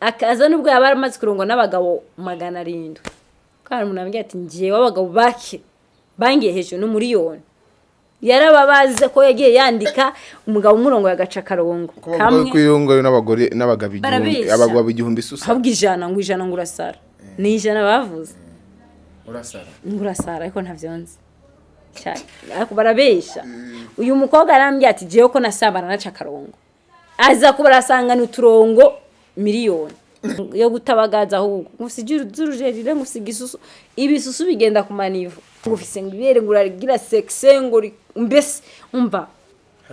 akaza nubwo yaba amaze kurungwa n'abagabo magana arindwi. Kandi umuntu ambwira ati ngewe abagabo bake bangiye hejuru n'umuriyoni. Yarababaze ko yagiye yandika umugabo umurongo agaca akarongo. Kuko bavuga ko iyo ngo n'abagore n'abagabo igihumbi abagabo igihumbi isusa habwa ijana ngo ijana ngo urasara. Ni ijana bavuze. Urasara. Ngo urasara ariko ntabyo nzi barabeshya. Uyu mukobwa arambwira ati jewe ko nasambana naca akarongo. Aza kuba arasangana uturongo miliyoni. Yo gutabagaza ahubwo. Ngufise z'urujerire ngufise igisusu. Ibisusu bigenda ku manivo ngufise ngo ibere ngo uragira sexe ngo mbese umva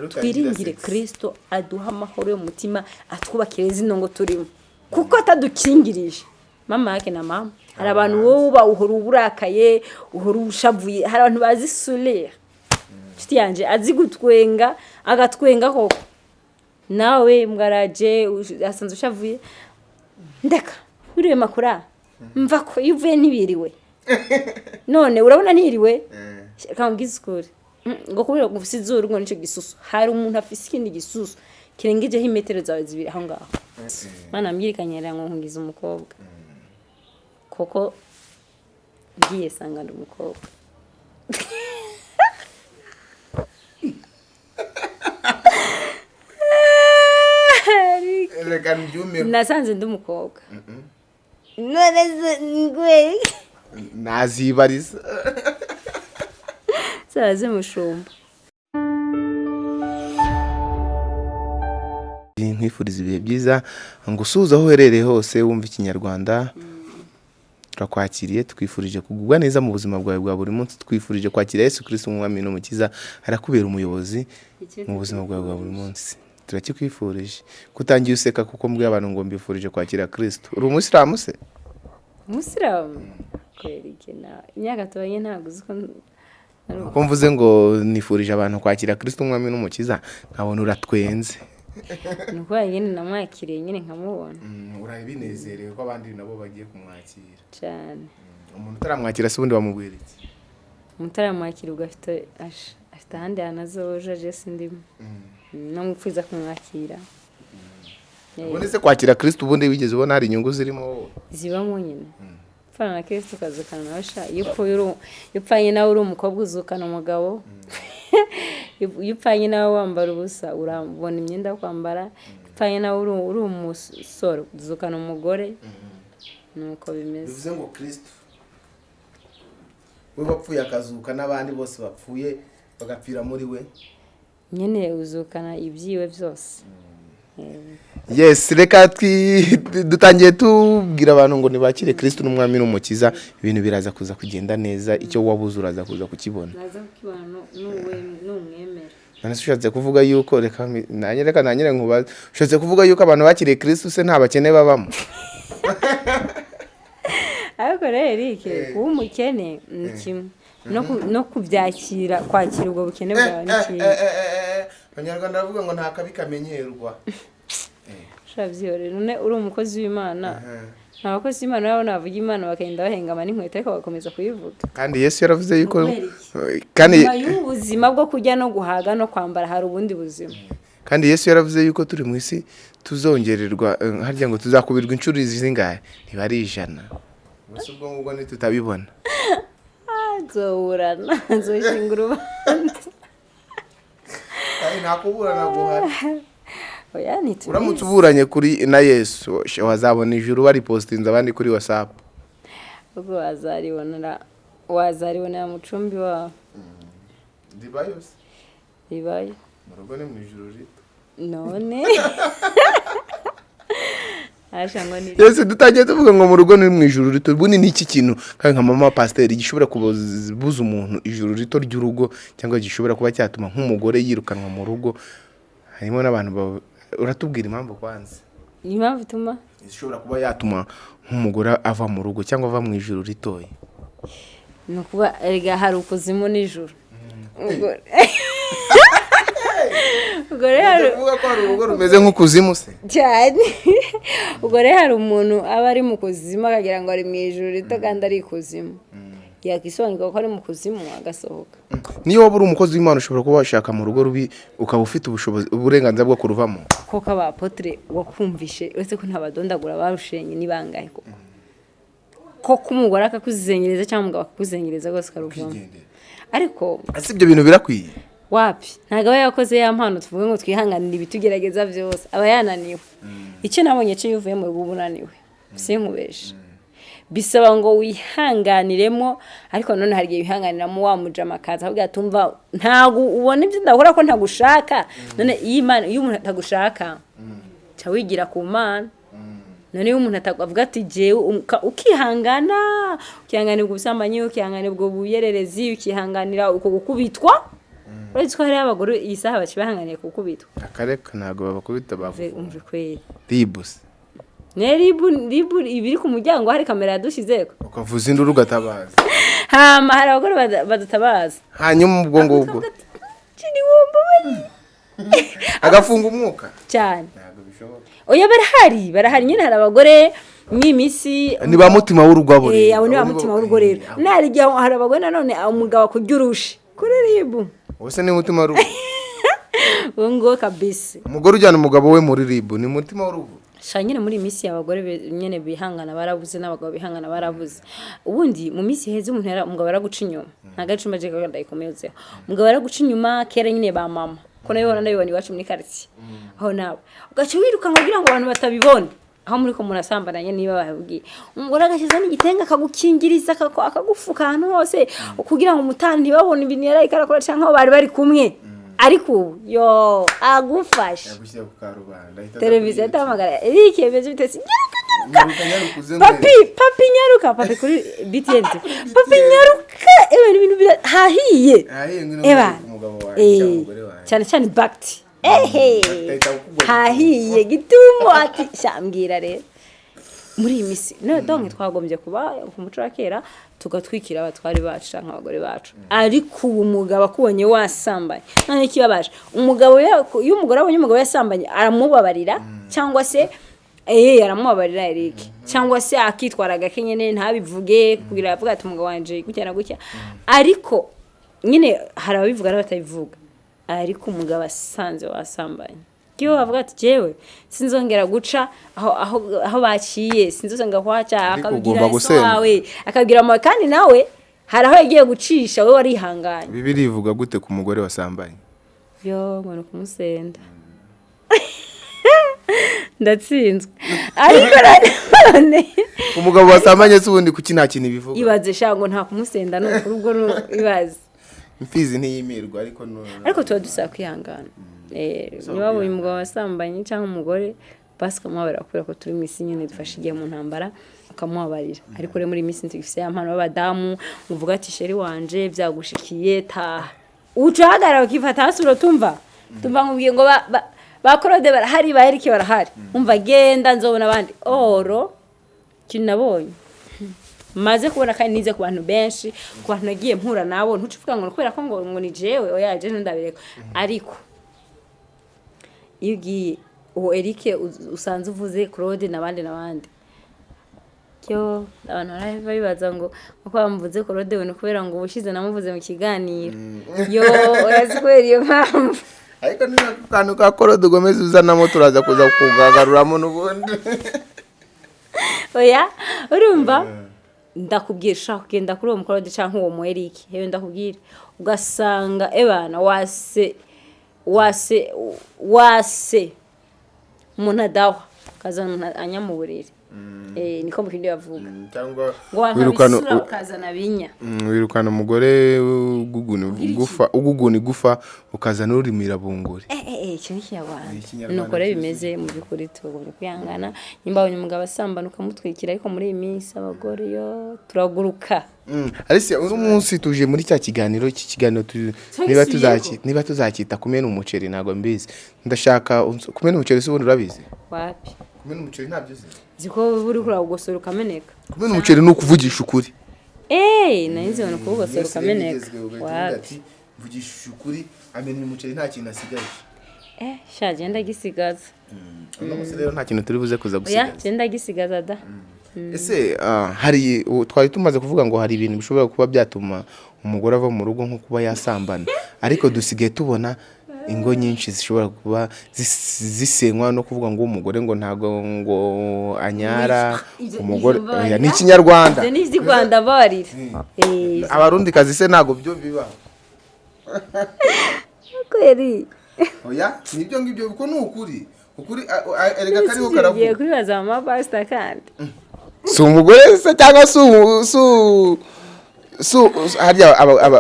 twiringire kirisito aduha amahoro yo mu mutima atwubakire zino ngo turimo. Kuko atadukingirije. Mama yake na mama. Hari abantu wowe uba uhora uburakaye uhora ushavuye. Hari abantu bazi surere inshuti yanjye azi gutwenga agatwenga koko. Nawe mbwaraje asanzwe ushavuye. Ndeka wiriwe makura? Mva ko iyo uvuye ntibiriwe. None urabona ntiriwe? Reka mbwize ukuri. Mm, ngo kubera ngo ufise izuru ngo ni cyo gisusu. Hari umuntu afise ikindi gisusu. Kirengejeho imetero zawe zibiri aho ngaho. Mana mbwirikanye ngo nkungize umukobwa. Koko ngiye sanga ndi umukobwa. reka mbyumeho nasanze ndi umukobwa. None se ngwe. Nazibariza zaze mushumba nkwifuriza ibihe byiza. Ngo usuhuze aho uherereye hose wumva ikinyarwanda. Turakwakiriye twifurije kugubwa neza mu buzima bwawe bwa buri munsi. Twifurije kwakira yesu kirisiti umwami n'umukiza. Arakubera umuyobozi mu buzima bwawe bwa buri munsi. Turakikwifurije kutangiye useka kuko mbwiye abantu ngo mbifurije kwakira kirisiti uri umusilamu se umusiramu imyaka tubanye ntabwo uzi ko kuko mvuze ngo nifurije abantu kwakira kirisiti umwami n'umukiza nkabona uratwenze. Ni ukubera nyine namwakiriye nyine nkamubona. Urabinezerewe ko abandi nabo bagiye kumwakira. Cyane umuntu utaramwakira se ubundi bamubwira iki? Umutaramwakira ubwo afite ahandi hantu azoja je sindimo. No mupfuza kumwakira Eh, ubundi se kwakira kirisiti ubundi wigeze ubona hari inyungu zirimo? Zibamo nyine upfana na kirisito ukazukana nawe sha. Iyo upfanye nawe uri umukobwa uzukana umugabo. Iyo upfanye nawe wambara ubusa urabona imyenda yo kwambara. Upfanye nawe uri umusore uzukana umugore. Nuko bimeze. Bivuze ngo kirisiti we wapfuye akazuka n'abandi bose bapfuye bagapfira muri we. Nyine uzukana ibyiwe byose. Eh, yesi reka dutangiye tubwira abantu ngo ntibakire kirisiti n'umwami n'umukiza ibintu biraza kuza kugenda neza icyo wabuze uraza kuza kukibona. Ushatse kuvuga yuko reka reka nangire nkubaze ushatse kuvuga yuko abantu bakiriye kirisiti se nta bakene babamo? Ariko rero erike kuba umukene ni kimwe. No ku- no kubyakira kwakira ubwo bukene bwawe ni kimwe abanyarwanda baravuga ngo nta kabi kamenyerwa. Urabyiyorera none uri umukozi w'imana. Nta bakozi b'imana urabona bavuga imana bakagenda bahengama n'inkweto ariko bagakomeza kuyivuga. Kandi yesu yaravuze yuko kandi nyuma y'ubuzima bwo kurya no guhaga no kwambara hari ubundi buzima. Kandi yesu yaravuze yuko turi mu isi tuzongererwa eh, harya ngo tuzakubirwa inshuro zingahe? Ntiba ari ijana gusa ubwo ngubwo ntitutabibona. guhari oya uramutse uburanye kuri na yesu wazabona ijuru baripositinze abandi kuri wasapu ubwo wazaribonera wazaribonera mucumbi wawe ribayo se ribaye mu rugo ni mu ijuru rito none dutangiye tuvuga ngo mu rugo ni mu ijuru rito ubundi ni iki kintu? Kandi nka mama pasiteri gishobora kubuza umuntu ijuru rito ry'urugo cyangwa gishobora kuba cyatuma nk'umugore yirukanwa mu rugo. Harimo n'abantu ba- uratubwira impamvu kwanza ni impamvu ituma? Ishobora kuba yatuma nk'umugore ava mu rugo cyangwa ava mu ijuru ritoya. Ni ukuba hari ukuzimu nijoro ubwo rero uvuga ko hari urugo rumeze nk'ukuzimu se. Cyane. Ubwo rero hari umuntu aba ari mu kuzimu akagira ngo ari mu ijoro rito kandi ari ikuzimu yakisobanurwa ko ari mu kuzimu agasohoka. Niyo waba uri umukozi w'imana ushobora kuba washaka mu rugo rubi ukaba ufite ubushobozi uburenganzira bwo kuruvamo? Ko k'abapotre wakumvishe uretse ko ntabadondagura barushenye ni bangahe koko? Ko k'umugore akakuzengereza cyangwa umugabo akakuzengereza rwose ukaruvamo ariko ese ibyo bintu birakwiye? Wapi? Ntabwo aba yakoze ya mpano tuvuge ngo twihanganire ibitugerageza byose. Aba yananiwe. Icyo nabonye cyo iyo uvuye mu rugo uba unaniwe sinkubeshe bisaba ngo wihanganiremo ariko none hari igihe wihanganiramo wamujama akaza avuga ati umva ntabwo ubona ibyo ndahora ko ntagushaka. None iyo imana iyo umuntu atagushaka ca wigira ku mana. None iyo umuntu atavuga ati uka- ukihangana. Ukihanganira ubwo busambanyi ukihanganira ubwo buyererezi ukihanganira uko gukubitwa. Uretse ko hariho abagore iyi saha bakibahanganiye gukubitwa akareka ntabwo babakubita bavuga. Kweri ribusi ribu ribu ibiri ku muryango hari kamera yadushizeko. Ukavuza induru ugatabaza. Hama hari abagore badutabaza hanyuma ubwo ngubwo. agafunga umwuka. Cyane. Oya barahari barahari. Nyine hari abagore mw'iminsi ni ba mutima w'urugo abo Eh, rero. abo ni ba mutima w'urugo rero. Eh, nari igihe hari abagore nanone umugabo akujya urusha kuri ribu Ubuse ni mutima w'urugo uwo nguwo kabisi. Umugore ujyana umugabo we muri ribu ni mutima w'urugo sha nyine muri iyi minsi abagore nyine bihangana barabuze n'abagabo bihangana barabuze. Ubundi mu minsi heza umuntu umugabo araguca inyuma. Ntabwo ari icuma je kandi ndayikomezeho umugabo araguca inyuma kera nyine ba mama. Ko na yo bibona ndabibona iwacu muri karitsiye aho nawe. Ugaca wirukanka kugira ngo abantu batabibona. Aho muri ko murasambananye niba babibwiye umugore agashyizeho n'igitenge akagukingiriza akagu- akagufuka ahantu hose kugira ngo umutani ntibabone ibintu yari arakora cyangwa aho bari bari kumwe. Ariko ubu yo ahita televiziyo atahamagara eric nyaruka, uze papi papi nyaruka. Papi kuri btn papi nyaruka. Ibintu hahiye. Eba. cyane cyane bakiti ehe hahiye gitumo ati. Shambwira rero. Muri iyi minsi no donke twagombye kuba ku muco wa kera tugatwikira abatwari bacu cyangwa abagore bacu. Ariko ubu umugabo akubonye wasambanye none ikibabaje umugabo iyo umugore abonye umugabo yasambanye aramubabarira? Cyangwa se eh aramubabarira Eric? Cyangwa se akitwara gake nyine ntabivuge kugira avuga ati umugabo wanje gutya na gutya? Ariko nyine hari ababivuga n'abatabivuga ariko umugabo asanze wasambanye iyo bavuga ati jewe sinzongera guca aho baciye sinzongera kuhaca. Akabwira gusenda. wawe akabwira mama kandi nawe hari aho yagiye gucisha we warihanganye. Bibiri ivuga gute ku mugore wasambanye yo ngo ni ukumusenda ndatsinzwe. Ariko nanone umugabo wasambanye se ubundi kuki nta kintu bivuga? Ibaze sha ngo nta kumusenda ni ukuri ubwo ibaze imfizi ntiyimirwa ariko ariko tuba dusaba kwihangana. Eh, niba wabonye umugabo wasambanye cyangwa umugore basi ukamubabarira kubera ko turi mu isi nyine dufashe igihe mu ntambara ukamubabarira ariko rero muri iyi minsi tugifite ya mpano y'abadamu uvuga ati sheri wanje byagushikiye taha uca uhagarara ukifata hasi uratumva tumva nkubwiye ngo ba- korode barahari ba erike barahari. Umva genda nzobona abandi. Oro ikintu nabonye maze kubona kandi nize ku bantu benshi ku bantu nagiye mpura nabo ntuce uvuga ngo kubera ko ngo ngo ni jewe oya je ndabireka ariko iyo ugiye uwo Eric usanze uvuze Claude n'abandi n'abandi. Cyo abantu barahava bibaza ngo uko bamuvuze Claude we? Kubera ngo ubushize namuvuze mu kiganiro. Yo urazi kubera iyo mpamvu. Ariko ni ako kantu ka korode ugomeza uzanamo turaza kuza kugagaruramo n'ubundi. Oya urumva? Ndakubwira ushaka kugenda kuri uwo mukorode cyangwa uwo mu Eric yewe ndakubwira. Ugasanga ebana wase wase wase umuntu adahwa akazana umuntu anya mu buriri. Eh niko mu kindi bavuga cyangwa ngo u- ukazana binya. Mm, wirukana umugore uguguna igufa uguguna igufa ukazana urimira bunguri icyo ni ikinyarwanda. Nuko rero bimeze mu by'ukuri tugombye kwihangana. Nimba abonye umugabo asambana ukamutwikira ariko muri iyi minsi abagore yo turaguruka. Mm, Alicia uno munsi tuje muri cya kiganiro iki kiganiro niba tuzaki niba tuzakita kumena umuceri ntabwo mbizi. Ndashaka kumena umuceri se ubundi urabizi? Wapi? Kumena umuceri ntabyo uzi. Ziko buri kurawugosora ukameneka. Kumena umuceri ni ukuvugisha ukuri. Eh nari nzi ngo kuwugosora ukameneka. wapi? mvugisha ukuri amena umuceri nta kintu asigaje. Sha genda gisigaza. Uno munsi rero nta kintu turi buze kuza gusigaza. genda gisigaza da. Ese ah, hari twari tumaze kuvuga ngo hari ibintu bishobora kuba byatuma umugore ava mu rugo nko kuba yasambana. Ariko dusigaye tubona ingo nyinshi zishobora kuba zis- zisenywa no kuvuga ngo umugore ngo ntago ngo anyara umugore ni ikinyarwanda. Ni iby'i rwanda barira Eh, abarundi kazi se ntago byo biba. oya ni byo ngibyo kuko ni ukuri? Ukuri a- a- erega kariho karavuga. kubibaza mama pasita kandi? Si umugore se cyangwa si umu- si u- si u- harya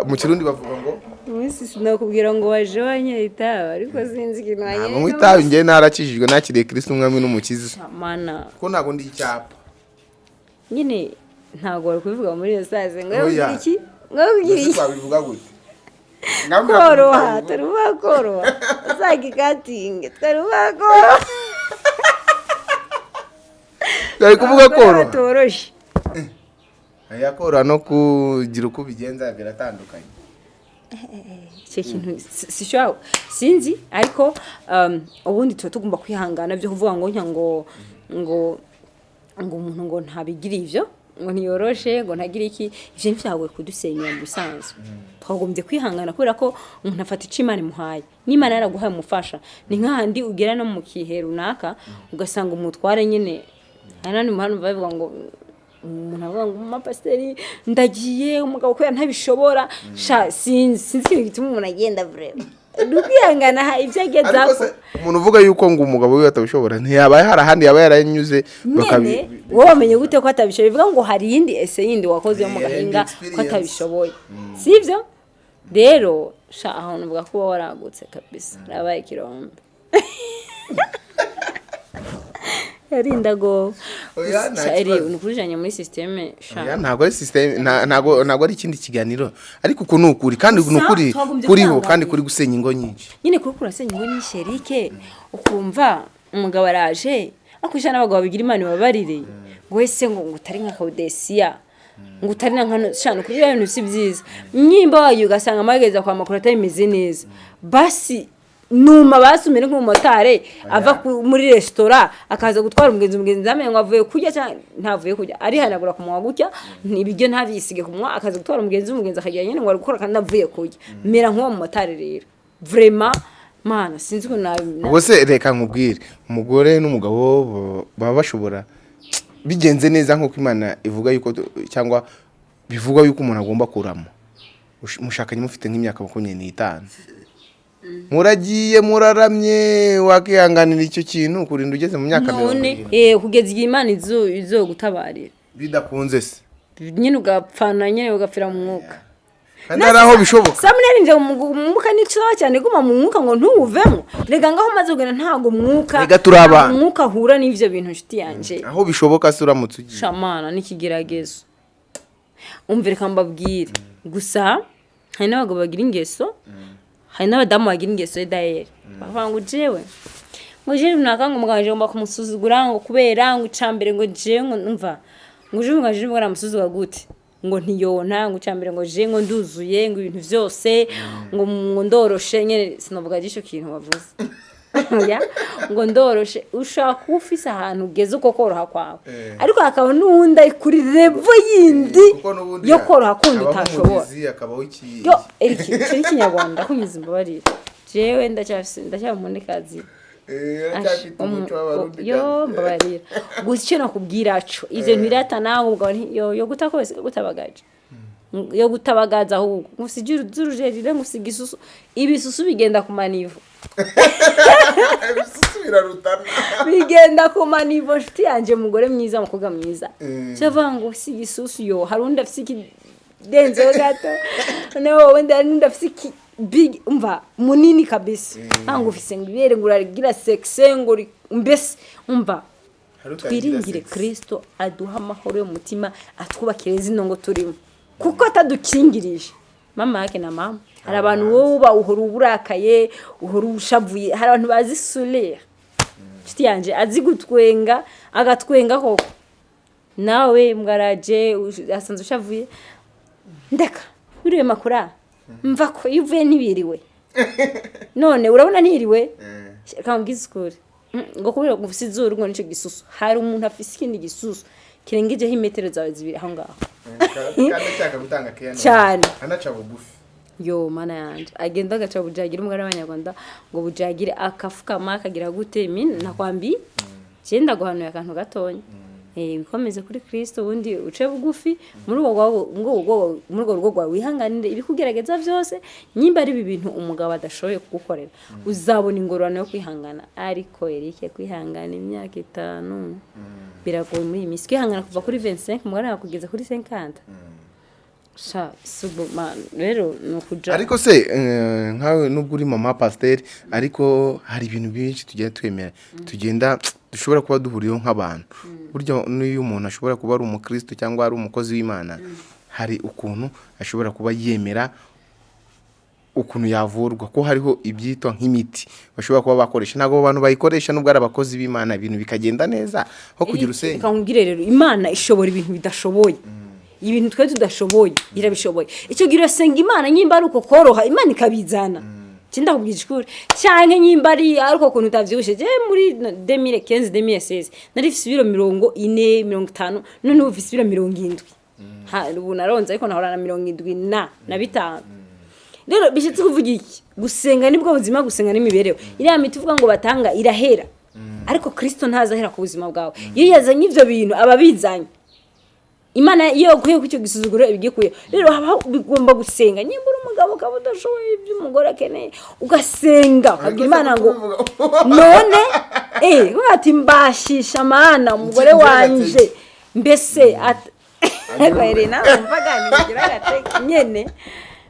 mu kirundi bavuga ngo? Umunsi sinakubwira ngo waje wanyera itabi ariko sinzi ikintu ntabwo wanyera mu itabi njyewe narakijijwe nakiriye kirisiti umwami n'umukiza. Mana. Kuko ntabwo ndi icyapa. Nyine ntabwo wari kubivuga muri iyo saze ngo iki? Ngo iki? twabivuga gute? Koroha tutabivuga. turuba koroha uzagikatinge turuba koroha Twari kuvuga koroha toroshe aya koroha no kugira uko ubigenza biratandukanye icyo kintu si- si sure sinzi ariko um, ubundi tuba tugomba kwihangana byo kuvuga ngo nka ngo ngo ngo umuntu ngo ntabigire ibyo ngo ntiyoroshe ngo ntagire iki? Ibyo ntibyagoye kudusenyera mu bisanzwe twagombye kwihangana kubera ko umuntu afata icyo imana imuhaye. N'imana yaraguhaye umufasha. Ni nk'ahandi ugera no mu kihe runaka ugasanga umutware nyine hari n'andi muhanda bavuga ngo umuntu avuga ngo umupasiteri ndagiye umugabo kubera ntabishobora. Sinzi sinzi ikintu gituma umuntu agenda vrema ha ibyo ageza ariko se umuntu uvuga yuko ngo umugabo we atabishobora ntiyaba hari ahandi yaba yaranyuze wowe wamenye gute ko atabishoboye? Bivuga ngo hari iyindi ese yindi wakoze yo mu gahinga ko atabishoboye. Si ibyo? Rero sha ahantu uvuga ko uba waragutse kabisa. Urabaye ikirombe. yarinda go Oya, nta Sha, eri kibazo. ni ukurijanye muri sisiteme ntabwo ari nta- ntabwo ari ikindi kiganiro. Ariko uku ni ukuri kandi ni ukuri kuriho kandi kuri gusenya ingo nyinshi. Nyine kuri kurasenya ngo ni sherike ukumva umugabo araje akwishyura n'abagabo babigira imana ibabarire. Ngo wese ngo ngo utari nka kawudesiya ngo utari na nkano shana kuri ibyo bintu si byiza. Nyimba wayo ugasanga amageza kwa makuru atameze neza. Basi numa basi umere nk'umumotari ava muri resitora akaza gutwara umugenzi umugenzi ntamenye ngo avuye kurya cyangwa ntavuye kurya. Arihanagura ku munwa gutya ibiryo ntabyisige ku munwa akaza gutwara umugenzi umugenzi akagira nyine ngo ari gukora kandi avuye kurya. Mera nk'uwo mumotari rero. Vrema mana sinzi ukuntu nabi ubwo se reka nkubwire umugore n'umugabo bo- baba bashobora bigenze neza nk'uko imana ivuga yuko cyangwa bivugwa yuko umuntu agomba kuramo. Ush- mushakanye mufite nk'imyaka makumyabiri n'itanu. Muragiye muraramye wakihanganira icyo kintu kurinda ugeze mu myaka mirongo irindwi? Eh kugeza igihe imana izo izo gutabarira. Bidakunze se. Nyine ugapfana nyine ugapfira mu mwuka. Kandi hari aho bishoboka. Samuneri nje mu mu mwuka ni cyane. Guma mu mwuka ngo ntuwuvemo. Rega ngaho umaze kugenda ntabwo umwuka Rega turi abantu. umwuka ahura n'ivyo bintu nshuti yanje. Aho bishoboka se uramutse ugiye. Shamana n'ikigeragezo. Umvire reka mbabwire. Gusa hari n'abagabo bagira ingeso. Hari n'abadamu bagira ingeso ye dayeri bavuga ngo jewe. Ngo jewe? Runaka ngo umugabo ngomba kumusuzugura ngo kubera ngo icambere ngo jewe? Ngo numva. Ngo jewe? Ngo jewe? Ngo aramusuzugura gute. Ngo ntiyona. Ngo icambere ngo jewe? Ngo nduzuye. Ngo ibintu vyose ngo ngo ndoroshe. Nyene sinavuga gisho kintu wavuze ya ngo ndoroshe ushaka kuba ufise ahantu ugeze uko koroha kwawe. Eh. ariko hakaba n'uwundi ari kuri revo yindi n'ubundi yo koroha kundi utashobora iki yo eriki icyo ni ikinyarwanda kunyuza imbabarire jewe ndacyari umunikazi Eh, w'abarundi yo mbabarira gusa icyo nakubwira co ivyo ntirata nawe ubwo nti- yo yo guta kose gutabagaje yo gutabagaza ahubwo ngusigira z'urujerire ngusiga isusu ibisusu bigenda ku manivo. Ibisusu birarutana. Bigenda ku manivo nshuti yanjye mugore mwiza umukobwa mwiza. Mm. cyavuga ngo si igisusu yo hari undi afite ikidenzeho gato? Noneho wowe hari n'undi afite iki big umva munini kabisa. Ntabwo ufise ngo ibere ngo uragira sekise ngo mbese umva twiringire kirisito aduha amahoro yo mu mutima atwubakire zino ngo turimo. Kuko atadukingirije mama yake na mama. Hari abantu wowe uba uhora uburakaye uhora ushavuye. Hari abantu bazi surere inshuti yanjye azi gutwenga agatwenga koko. Nawe mwaraje ush- asanzwe ushavuye. Ndeka wiriwe makura mva ko iyo uvuye ntibiriwe. None urabona ntiriwe? Reka mbwize ukuri. Mm, ngo kubera ngo izuru ngo ni cyo gisusu. Hari umuntu afise ikindi gisusu kirengejeho imetero zawe zibiri aho ngaho. Kandi ashaka gutanga keya Cyane. anaca bugufi yo mana yanje. Agenda agaca bujagire umugore w'abanyarwanda ngo bujagire akafukama akagira gute? Nakwambi? Cyenda guhanuye akantu gatonya eh bikomeze kuri Kristo ubundi uce bugufi muri urwo rugo rwawe wihanganire ibikugerageza byose nyimba ari ibi bintu umugabo adashoboye kugukorera. Uzabona ingororano yo kwihangana. Ariko Eric kwihangana imyaka itanu biragoye muri iyi minsi. Kwihangana kuva kuri 25 umugore kugeza kuri 50 sha subu man rero ni ukuja ariko se eh, nkawe nubwo uri mama pasiteri ariko hari ibintu byinshi tugenda twemera. Tugenda dushobora kuba duhuriyeho nk'abantu. Burya n'iyo umuntu ashobora kuba ari umukristo cyangwa ari umukozi w'imana hari ukuntu ashobora kuba yemera ukuntu yavurwa. Ko hariho ibyitwa nk'imiti bashobora kuba bakoresha. Ntabwo abo bantu bayikoresha nubwo ari abakozi b'imana ibintu bikagenda neza nko kugira usenge reka nkubwire rero imana ishobora ibintu bidashoboye. Ibintu twe tudashoboye irabishoboye. Icyo gihe urasenga imana nyimba ari uko koroha imana ikabizana. Cyenda kubwira ishuri cyane nyimba ari ari uko kuntu utavyibushye je muri 2015 2016 nari mfise ibiro mirongo ine mirongo itanu none ubu mfise ibiro mirongo indwi ubu naronze ariko nahora na mirongo indwi na na bitanu rero bishatse kuvuga iki gusenga ni bwo buzima gusenga n'imibereho iriya miti uvuga ngo batanga irahera ariko kirisito ntazahera ku buzima bwawe iyo yazanye ibyo bintu aba abizanye imana iyo yaguye ku icyo gisuzuguro ibigikuye. Rero haba bigomba gusenga. Nimba uri umugabo ukaba udashoboye ibyo umugore akeneye ugasenga. Ukabwira imana ngo none? Eh uvuga ati mbashisha mana umugore wanje. mbese at- Bahere nawe mvaga nigira gateke nyene.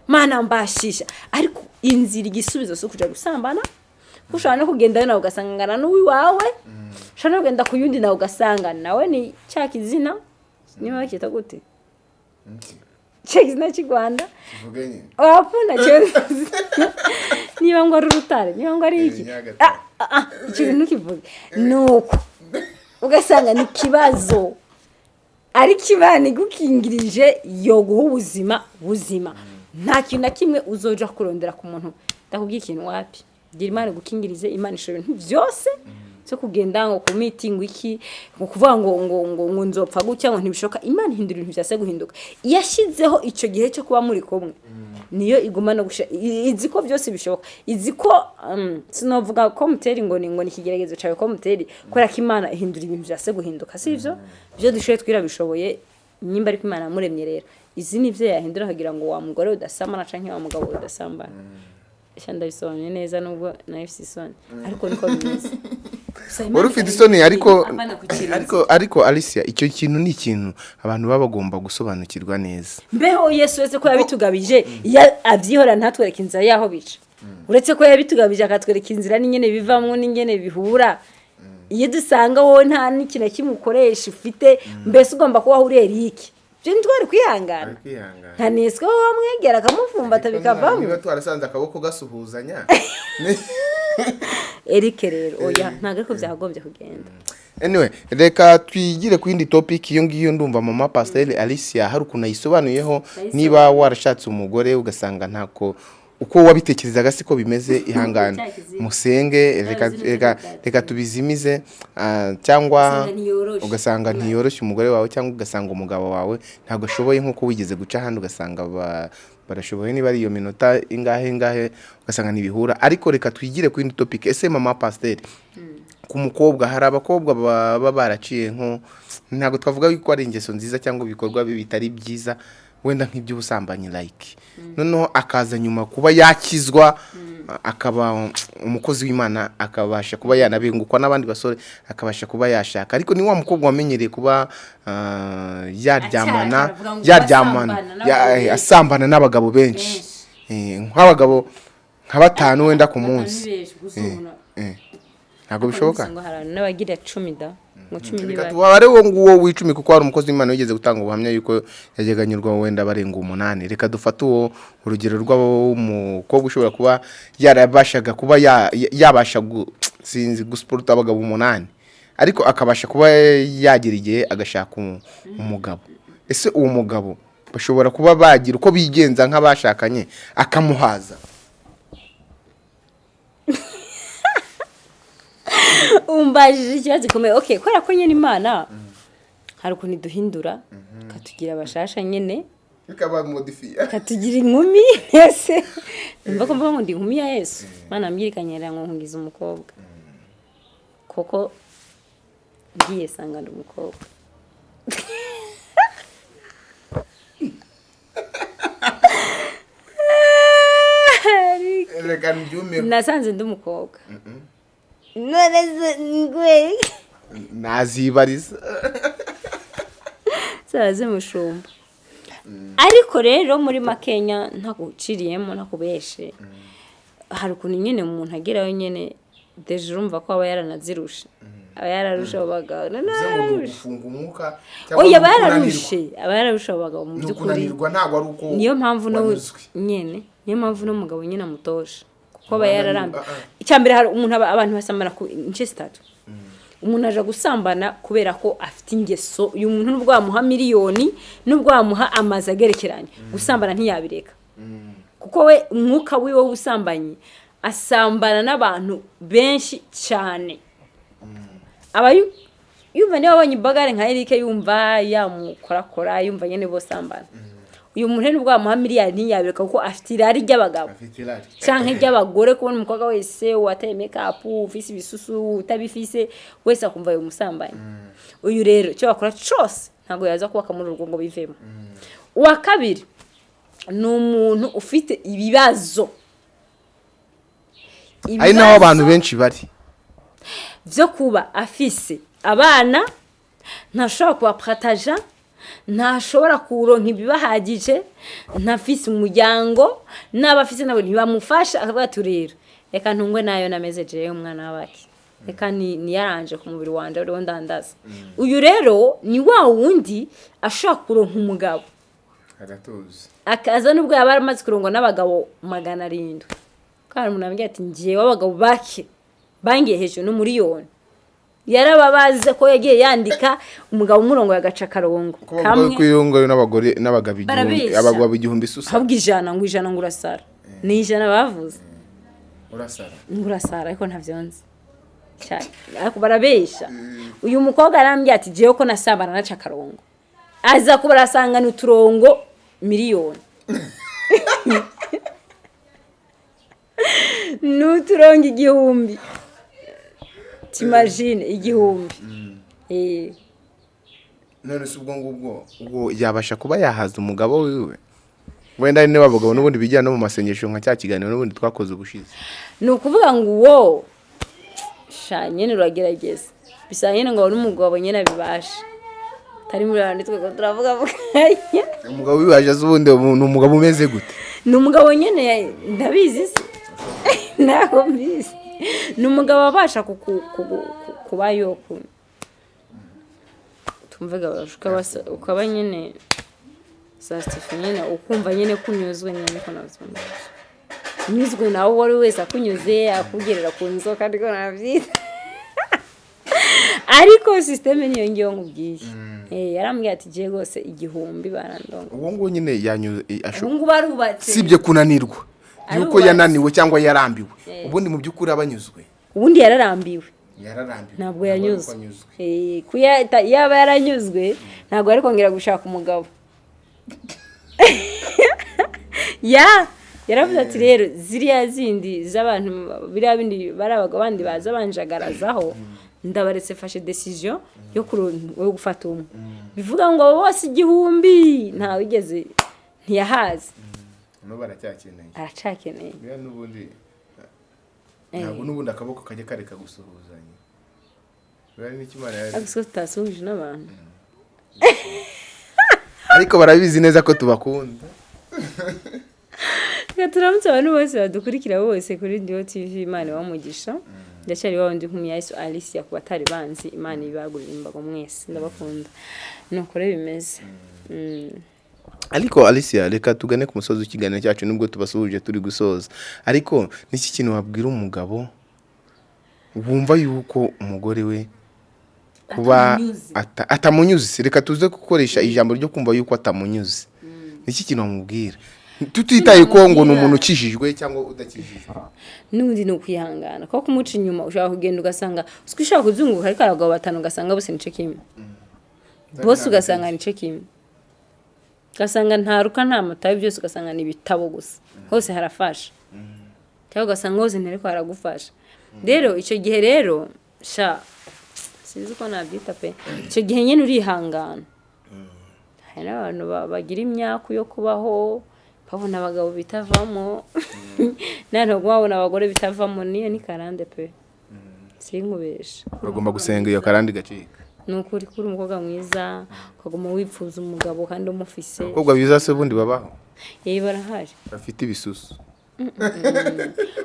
Mana mbashisha. Ariko inzira igisubizo si ukuja gusambana. Kuko ushobora no kugendayo nawe ugasangana n'uwiwawe ushobora no kugenda ku yundi nawe ugasanga nawe ni cya kizina. Niba bakita gute kizina cy'i rwanda wapfuna niba ngo ari urutare niba ngo ari iki bintu ntukivuge ni uko ugasanga ni ikibazo ariko imana igukingirije yo guha ubuzima buzima. Nta kintu na kimwe uzoja kurondera ku muntu. Ndakubwiye ikintu wapi? Gira imana igukingirize imana ishobora ibintu byose. Cyo kugenda ngo ku mitingi iki ngo kuvuga ngo ngo ngo ngo nzopfa gutya ngo ntibishoboka. Imana ihindura ibintu byase guhinduka yashyizeho icyo gihe cyo kuba muri kumwe. Niyo iguma no gusha i- izi ko byose bishoboka. Izi ko um, sinovuga ko muteri ngo ni ngo ni ikigeragezo cyawe ko muteri kubera ko imana ihindura ibintu byase guhinduka si ibyo? Ibyo dushoboye twirabishoboye nimba ariko imana yamuremye rero. Izi ni ibyo yahindura akagira ngo wa mugore udasambana cyangwa wa mugabo udasambana. Eshya ndabisobanuye neza nubwo na yo ifite isoni. Ariko niko bimeze. wari ufite isoni ariko ariko ariko alicia icyo kintu ni ikintu abantu baba bagomba gusobanukirwa neza. Mbeho yesu wese ko yabitugabije iyo abyihora ntatwereke inzira y'aho bica. Uretse ko yabitugabije akatwereka inzira n'ingene bivamo n'ingene bihura. Iyo dusanga wowe nta n'ikintu na kimwe ukoresha ufite mbese ugomba kuba uriye riki ibyo ntitwari kwihangana. Nta neswe wowe wamwegera akamufumbata bikavamo niba twarasanze akaboko gasuhuzanya erike rero oya ntabwo ariko byagombye kugenda. Anyway reka twigire ku yindi topic iyo ngiyo ndumva mama pasiteri alicia hari ukuntu ayisobanuyeho niba warashatse umugore ugasanga ntako uko wabitekerezaga siko bimeze ihangane. Musenge reka tubizimize ah, cyangwa Ugasanga ntiyoroshye. umugore wawe cyangwa ugasanga umugabo wawe ntabwo ashoboye nk'uko wigeze guca ahandi ugasanga ba- barashoboye niba ari iyo minota ingahe ingahe ugasanga ntibihura. Ariko reka twigire ku yindi topic. Ese mama pasiteri ku mukobwa hari abakobwa baba baraciye nko ntabwo twavuga ko ari ingeso nziza cyangwa ibikorwa bitari byiza. Wenda nk'iby'ubusambanyi like noneho akaza nyuma kuba yakizwa akaba umukozi w'imana akabasha kuba yanabengukwa n'abandi basore akabasha kuba yashaka. Ariko ni wa mukobwa wamenyereye kuba ah, yaryamana yaryamana asambana ya- n'abagabo benshi. n'abagabo benshi. Eh, nk'abagabo nka batanu wenda ku munsi. Eh, ntabwo bishoboka? N'abagira cumi da. Ngo cumi reka niba tubare wo nguwo w'icumi kuko hari umukozi w'imana wigeze gutanga ubuhamya yuko yajyaga anyurwa wenda barenga umunani. Reka dufate uwo urugero rw'umukobwa ushobora kuba yarabashaga kuba ya- ya- yabasha sinzi gusiporuta abagabo umunani. Ariko akabasha kuba yagera igihe agashaka umu- umugabo. Ese uwo mugabo bashobora kuba bagira uko bigenza nk'abashakanye akamuhaza. Umbajije ikibazo gikomeye. Okay kubera ko nyine imana hari ukuntu iduhindura ikatugira abashasha nyine. Bikaba modifiye katugira inkumi ese numva ko mvuga ngo ndi inkumi ya yesu. Mana mbwirikanyera ngo nkungize umukobwa. Kuko ngiye sanga ndi umukobwa. Nasanze ndi umukobwa. None se ngwe nazibariza zaba zimushumba ariko rero muri makenya ntaguciriyemo ntakubeshe hari ukuntu nyine umuntu agerayo nyine deje urumva ko aba yaranazirushe aba yararushe abo bagabo oya aba yararushe aba yararushe abo bagabo mu by'ukuri. Niyo mpamvu nyine niyo mpamvu n'umugabo nyine amutosha. Yararambiwe ah, ah. icya mbere hari umuntu aba- abantu basambana ku ince zitatu. Umuntu aje gusambana kubera ko afite ingeso. Uyu muntu nubwo wamuha miliyoni nubwo wamuha amazu agerekeranye. Gusambana ntiyabireka. Kuko we umwuka wiwe w'ubusambanyi asambana n'abantu benshi cyane aba yu- yumva niba abonye imbagare nka Eric yumva yamukorakora yumva nyine bose sambana uyu muntu rero nubwo wamuha miliyari ntiyabireka kuko afite irari ry'abagabo. Afite irari. Canke ry'abagore kubona umukobwa wese wateye make-up ufise ibisusu utabifise wese akumva uyu musambanyi. Uyu rero icyo bakora cose ntabwo yaza kubaka muri urwo ngo bivemo. Uwa kabiri ni umuntu ufite ibibazo. Ari naho abantu benshi bari. byo kuba afise abana ntashobora kubapataja ntashobora kuronka ibibahagije ntafise umuryango n'abafise nabo ntibamufasha akavuga ati rero reka ntungwe na yo nameze jewe umwana w'abaki. Reka ni- niyaranje ku mubiri wanje uriho ndandaza. Uyu rero ni wa wundi ashobora kuronka umugabo. Akaza nubwo yaba amaze kurongwa n'abagabo magana arindwi. Kandi umuntu ati ngiye w'abagabo bake bangiye hejuru n'umuriyoni yarababaze ko yagiye yandika umugabo umurongo yagaca akarongo. Iyo ngoyo n'abagore n'abagabo igihumbi abagabo igihumbi isusa habwa ijana ngo ijana ngo urasara. Ni ijana bavuze. Urasara. Ngo urasara ariko ntabyo nzi barabeshya. Uyu mukobwa arambwira ati jewe ko nasambana naca akarongo. Aza kuba arasangana uturongo miliyoni. Ni uturongo igihumbi. Timajine igihumbi. Eh. none se ubwo ngubwo ubwo yabasha kuba yahaza umugabo wiwe. Wenda niba abagabo n'ubundi bijyana no mu masengesho nka cya kiganiro n'ubundi twakoze ubushize. Ni ukuvuga ngo uwo nyine uragerageza. Bisa nyine ngo n'umugabo nyine abibashe. Atari muri rwanda twe turavuga mu kanya umugabo wibaje azi ubundi ni umugabo umeze gute? Ni umugabo nyine ndabizi se ntabwo mbizi ni umugabo wabasha kuba tumvuga ukaba nyine sasitifu nyine ukumva nyine kunyuzwe nyine ko nabyumva unyuzwe nawe uwo ari we wese akunyuze akugerera ku nzoka ariko nabyita ariko sisiteme niyo ngiyo nkubwiye Eh, yarambwiye ati giye rwose igihumbi barandonga uwo nguwo nyine yanyuze ubu ngubu arubatse. sibye kunanirwa. Yuko yananiwe cyangwa yarambiwe. Ubundi mu by'ukuri aba anyuzwe. Ubundi yararambiwe. Ntabwo yanyuzwe. anyuzwe. Eh, yaba yaranyuzwe ntabwo ari kongera gushaka umugabo. Ya yaravuze ati rero ziriya zindi z'abantu biriya bindi bari abagabo bandi baza banjagarazaho ndabaretse fashe decision yo kuro- yo gufata umwe. Bivuga ngo bose igihumbi ntawigeze ntiyahaze. No baracyakeneye aracakeneye Buriya n'ubundi Eh. ntabwo n'ubundi akaboko kajya kareka gusuhuzanya. Ariko tutasuhuje n'abantu. Ariko barabizi neza ko tubakunda. Reka turamutse abantu bose badukurikira bose kuri ndiyo tv imana ibamugisha ndacyari wa wundi nkumi yesu alicia ku batari banzi imana ibagurira imbago mwese. Ndabakunda. Ni uko rero bimeze. Mm. Ariko alicia reka tugane ku musozi w'ikiganiro cyacu nubwo tubasuhuje turi gusoza. Ariko n'iki kintu wabwira umugabo wumva yuko umugore we kuba Atamunyuze. ata- atamunyuze? Reka tuze gukoresha ijambo ryo kumva yuko atamunyuze. N'iki kintu wamubwira? Tutitaye ko ngo ni umuntu ukijijwe cyangwa udakijijwe. N'ubundi ni ukwihangana kuko kumuca inyuma ushobora kugenda ugasanga uko ushobora kuzunguruka? Ariko abagabo batanu ugasanga bose nice kimwe. Bose ugasanga nice kimwe. Ugasanga nta ruka nta matabi byose ugasanga ni ibitabo gusa. Hose harafasha. Cyangwa ugasanga hose ntariko haragufasha. Rero icyo gihe rero sha sinzi uko nabyita pe icyo gihe nyine urihangana. Hari n'abantu ba- bagira imyaku yo kubaho babona abagabo bitavamo. Nanone babona abagore bitavamo. Niyo ni karande pe. Sinkubesha bagomba gusenga iyo karandi gacika ni ukuri kuri umukobwa mwiza ukaguma wipfuza umugabo kandi umufise. Abakobwa biza se ubundi babaho? Yewe barahari. Bafite ibisusu.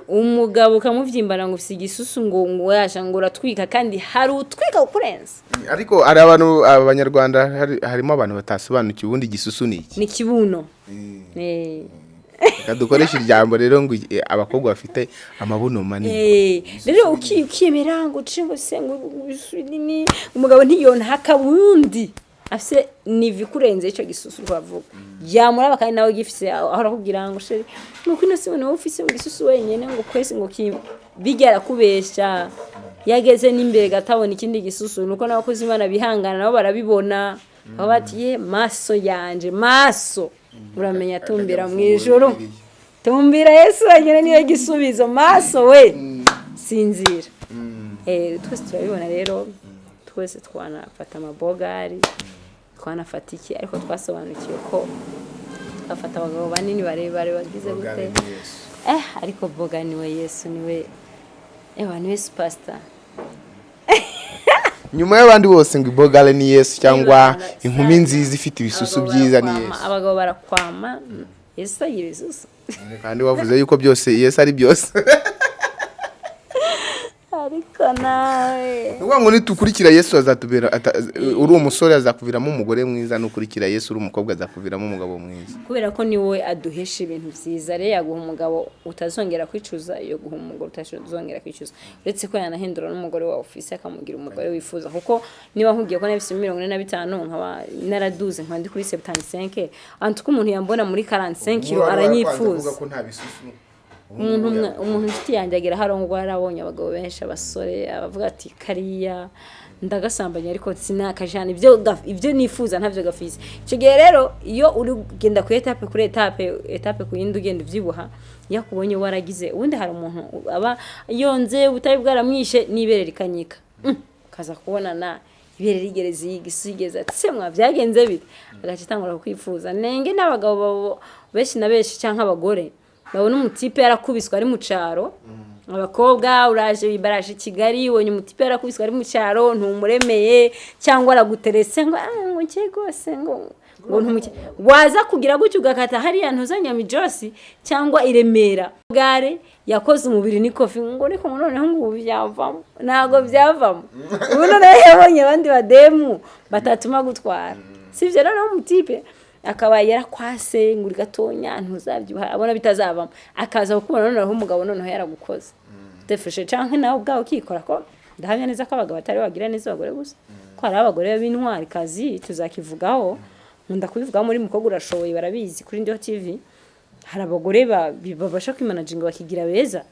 Umugabo ukamubyimbana ngo ufite igisusu ngo ngo ngo uratwika kandi hari utwika kurenza. Ariko hari abantu abanyarwanda hari- harimo abantu batasobanukiwe ubundi igisusu ni iki? Ni kibuno. Eh. Reka dukoreshe ijambo rero ngo abakobwa bafite amabuno manini. Eh, rero uki- ukiyemera ngo uce ngo ngo umugabo ntiyona hakabundi afise nivi kurenze ico gisusu twavuga yamuraba kandi nawe gifise aho arakubwira ngo sheri nuko ino si wowe ufise mu gisusu wenyene ngo kwese ngo bigera kubesha yageze n'imbere gatabona ikindi gisusu nuko n'abakozi imana bihangana nabo barabibona. Aho bati ye maso yanje maso. Uramenya tumbira mu ijuru tumbira yesu wenyine niyo gisubizo. Maso we. Sinzira. Eh, twese turabibona rero. Twese twanafata amabogari. Twanafata iki? Ariko twasobanukiwe ko twafata abagabo banini barebare bagize gute? Eh ariko boga ni we yesu ni we ewa ni we supasita nyuma y'abandi bose ngo ibogale ni yesu cyangwa inkumi nziza ifite ibisusu byiza ni yesu. abagabo barakwama. Yesu agira ibisusu. Kandi wavuze yuko byose yesu ari byose. ni ukuvuga ngo nitukurikira yesu azatubera ata- uri umusore azakuviramo umugore mwiza nukurikira yesu uri umukobwa azakuviramo umugabo mwiza. Kubera ko ni we aduhesha ibintu byiza rero yaguha umugabo utazongera kwicuza iyo guha umugore utazongera kwicuza. Uretse ko yanahindura n'umugore wawe ufise akamugira umugore wifuza. Kuko niba nkubwiye ko nabise mirongo ine na bitanu nkaba naraduze nkaba ndi kuri septanisenke antu ko umuntu yambona muri karantisenke kiro aranyifuza umuntu umwe umuntu inshuti yanjye agira harongwa yarabonye abagabo benshi abasore abavuga ati kariya ndagasambanya ariko sinakajana. Ibyo nifuza ntabyo gafise icyo gihe rero iyo uri kugenda ku etape kuri etape etape ku yindi ugenda ubyibuha iyo akubonye waragize ubundi hari umuntu aba yonze ubutari bwaramwishe n'ibere rikanyika Mm, ukaza kubona na ibere rigereza iyi gisigeza ati se mwa byagenze bite? Agace itangura kukwifuza. Nenge n'abagabo benshi na benshi cyangwa abagore babona umutipe yarakubiswe ari mu cyaro. Abakobwa uraje baraje i kigali ubonye umutipe yarakubiswe ari mu cyaro ntumuremeye cyangwa araguteretse ngo "Ah, ngo ngiye rwose ngo ngo ntumuke waza kugira gutyo ugakata hariya ntuzanyama ijosi cyangwa i remera. Gare yakoze umubiri n'ikofi ngo ngo noneho ngo ubu byavamo. Ntabwo byavamo. Ubu noneho yabonye abandi bademu batatuma gutwara si ibyo noneho umutipe akaba yarakwase ngo uri gatonya ntuzabyibuha abona bitazavamo. Akaza kukubona noneho umugabo noneho yaragukoze. Defushe cyangwa nawe ubwawe ukikora ko ndahamya neza ko abagabo batari bagira neza abagore gusa. Ko hari abagore b'intwari kazi tuzakivugaho nkunda kubivugaho muri mukobwa urashoboye barabizi kuri ndiho tv hari abagore babasha kwimanaginga bakigira beza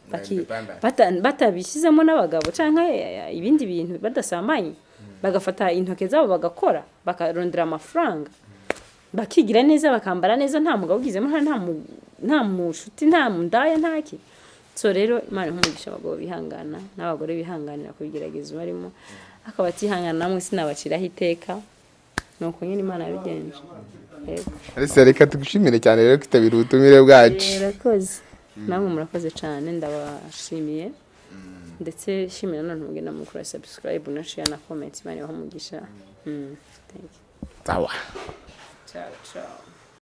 batabishyizemo n'abagabo cyangwa eh, ibindi bintu badasambanye bagafata intoki zabo bagakora bakarondera amafaranga. Bakigira neza bakambara neza nta mugabo ugizemo nta nta mu- nta mushuti nta ntaki so rero imana nkumugisha abagabo bihangana n'abagore bihanganira kubigerageza barimo. Akaba atihangana namwe sinabaciraho iteka. Ni uko nyine imana yabigenje. Reka tugushimire cyane rero kwitabira ubutumire bwacu. Murakoze. Namwe murakoze cyane ndabashimiye. Ndetse shimira none mugenda mukora subscribe na share na comment imana ibahe umugisha. so, so.